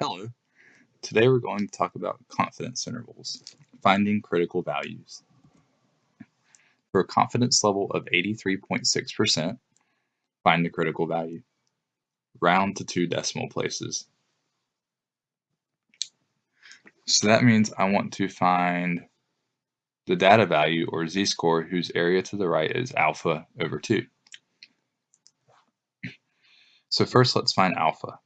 Hello. Today we're going to talk about confidence intervals, finding critical values. For a confidence level of 83.6%, find the critical value. Round to two decimal places. So that means I want to find the data value or z-score whose area to the right is alpha over 2. So first let's find alpha.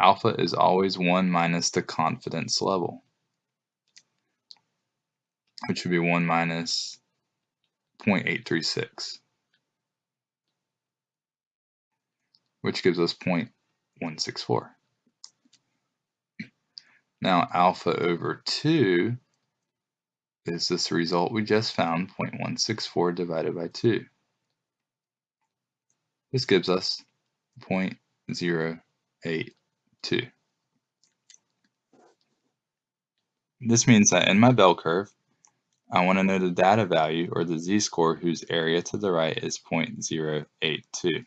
Alpha is always 1 minus the confidence level, which would be 1 minus 0.836, which gives us 0.164. Now alpha over 2 is this result we just found, 0.164 divided by 2. This gives us 0.08 2. This means that in my bell curve, I want to know the data value or the z-score whose area to the right is 0.082.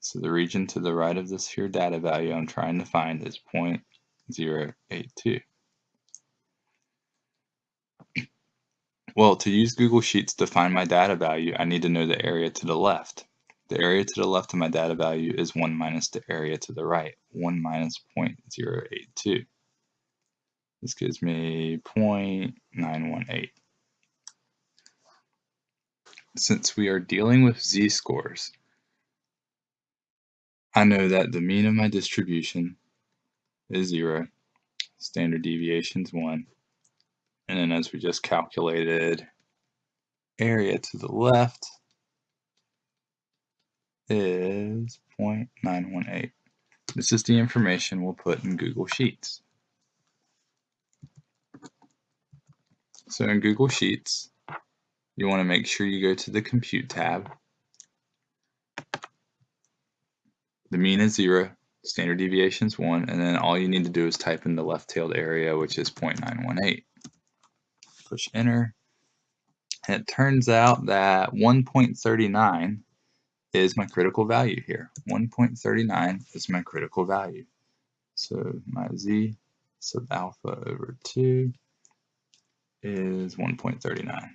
So the region to the right of this here data value I'm trying to find is 0.082. Well, to use Google Sheets to find my data value, I need to know the area to the left. The area to the left of my data value is 1 minus the area to the right, 1 minus 0.082. This gives me 0.918. Since we are dealing with z-scores, I know that the mean of my distribution is 0, standard deviation is 1, and then as we just calculated, area to the left is 0.918. This is the information we'll put in Google Sheets. So in Google Sheets, you want to make sure you go to the Compute tab. The mean is 0, standard deviation is 1, and then all you need to do is type in the left-tailed area, which is 0.918. Push Enter. And it turns out that 1.39 is my critical value here. 1.39 is my critical value. So my z sub alpha over 2 is 1.39.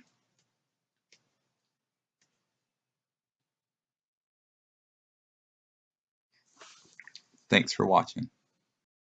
Thanks for watching.